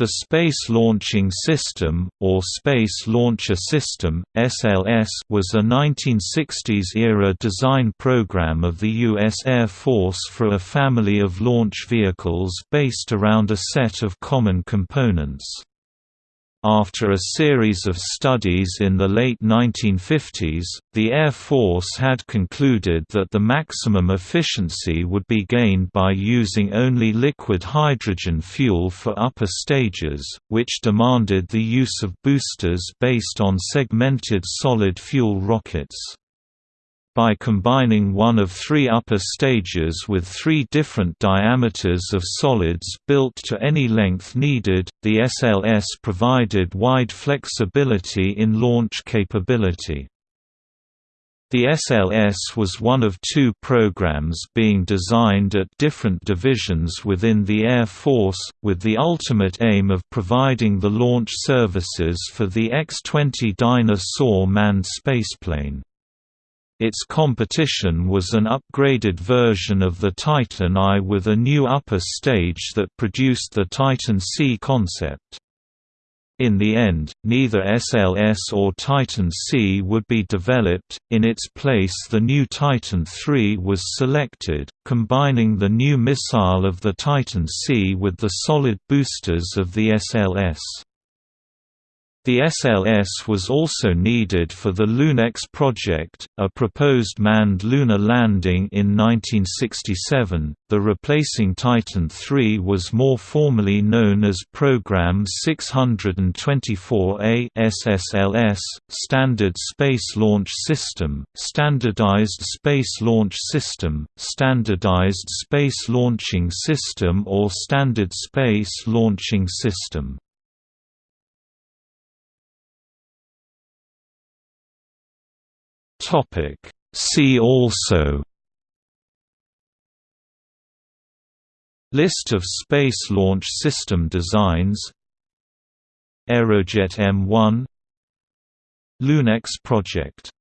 The Space Launching System, or Space Launcher System, SLS was a 1960s-era design program of the U.S. Air Force for a family of launch vehicles based around a set of common components. After a series of studies in the late 1950s, the Air Force had concluded that the maximum efficiency would be gained by using only liquid hydrogen fuel for upper stages, which demanded the use of boosters based on segmented solid fuel rockets. By combining one of three upper stages with three different diameters of solids built to any length needed, the SLS provided wide flexibility in launch capability. The SLS was one of two programs being designed at different divisions within the Air Force, with the ultimate aim of providing the launch services for the X-20 Dyna Soar manned spaceplane. Its competition was an upgraded version of the Titan I with a new upper stage that produced the Titan C concept. In the end, neither SLS or Titan C would be developed, in its place the new Titan III was selected, combining the new missile of the Titan C with the solid boosters of the SLS. The SLS was also needed for the LUNEX project, a proposed manned lunar landing in 1967. The replacing Titan III was more formally known as Program 624A SSLS, Standard Space Launch System, Standardized Space Launch System, Standardized Space Launching System or Standard Space Launching System. Topic. See also List of Space Launch System designs Aerojet M1 LUNEX project